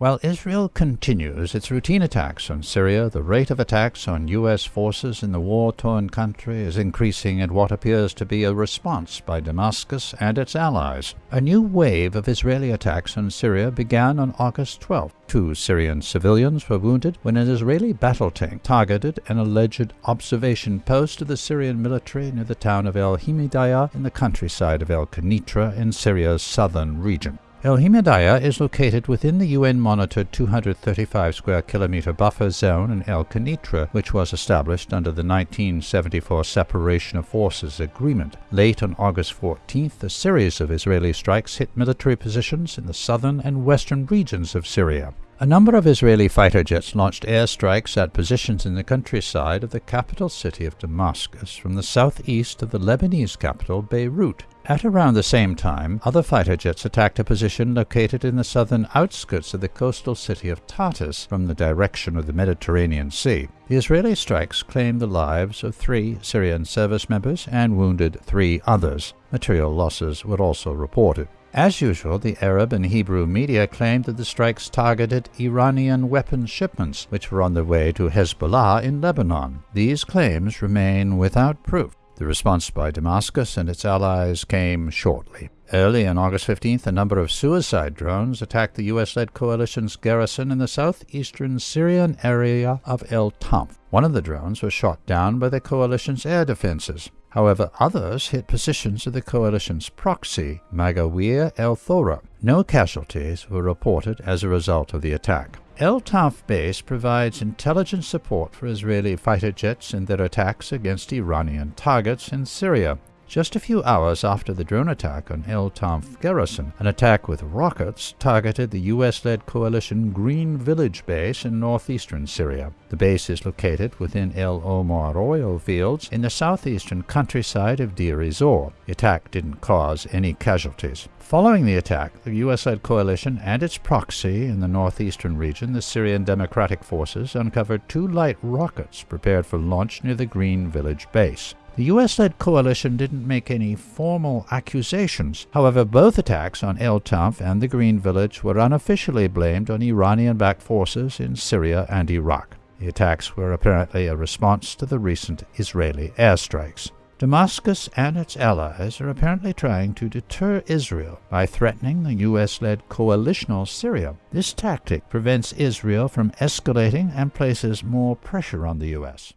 While Israel continues its routine attacks on Syria, the rate of attacks on U.S. forces in the war torn country is increasing in what appears to be a response by Damascus and its allies. A new wave of Israeli attacks on Syria began on August 12. Two Syrian civilians were wounded when an Israeli battle tank targeted an alleged observation post of the Syrian military near the town of El Himidaya in the countryside of El Quneitra in Syria's southern region. El Himidaya is located within the UN-monitored 235 square kilometer buffer zone in El Quneitra, which was established under the 1974 Separation of Forces Agreement. Late on August 14th, a series of Israeli strikes hit military positions in the southern and western regions of Syria. A number of Israeli fighter jets launched airstrikes at positions in the countryside of the capital city of Damascus from the southeast of the Lebanese capital, Beirut. At around the same time, other fighter jets attacked a position located in the southern outskirts of the coastal city of Tartus from the direction of the Mediterranean Sea. The Israeli strikes claimed the lives of three Syrian service members and wounded three others. Material losses were also reported. As usual, the Arab and Hebrew media claimed that the strikes targeted Iranian weapons shipments, which were on their way to Hezbollah in Lebanon. These claims remain without proof. The response by Damascus and its allies came shortly. Early on August 15th, a number of suicide drones attacked the U.S. led coalition's garrison in the southeastern Syrian area of El Tanf. One of the drones was shot down by the coalition's air defenses. However, others hit positions of the coalition's proxy, Magawir el Thora. No casualties were reported as a result of the attack. El Tanf base provides intelligence support for Israeli fighter jets in their attacks against Iranian targets in Syria. Just a few hours after the drone attack on El Tanf garrison, an attack with rockets targeted the U.S.-led coalition Green Village base in northeastern Syria. The base is located within El Omar oil fields in the southeastern countryside of Deir ez-Zor. The attack didn't cause any casualties. Following the attack, the U.S.-led coalition and its proxy in the northeastern region, the Syrian Democratic Forces, uncovered two light rockets prepared for launch near the Green Village base. The US led coalition didn't make any formal accusations. However, both attacks on El Tanf and the Green Village were unofficially blamed on Iranian backed forces in Syria and Iraq. The attacks were apparently a response to the recent Israeli airstrikes. Damascus and its allies are apparently trying to deter Israel by threatening the U.S. led coalitional Syria. This tactic prevents Israel from escalating and places more pressure on the U.S.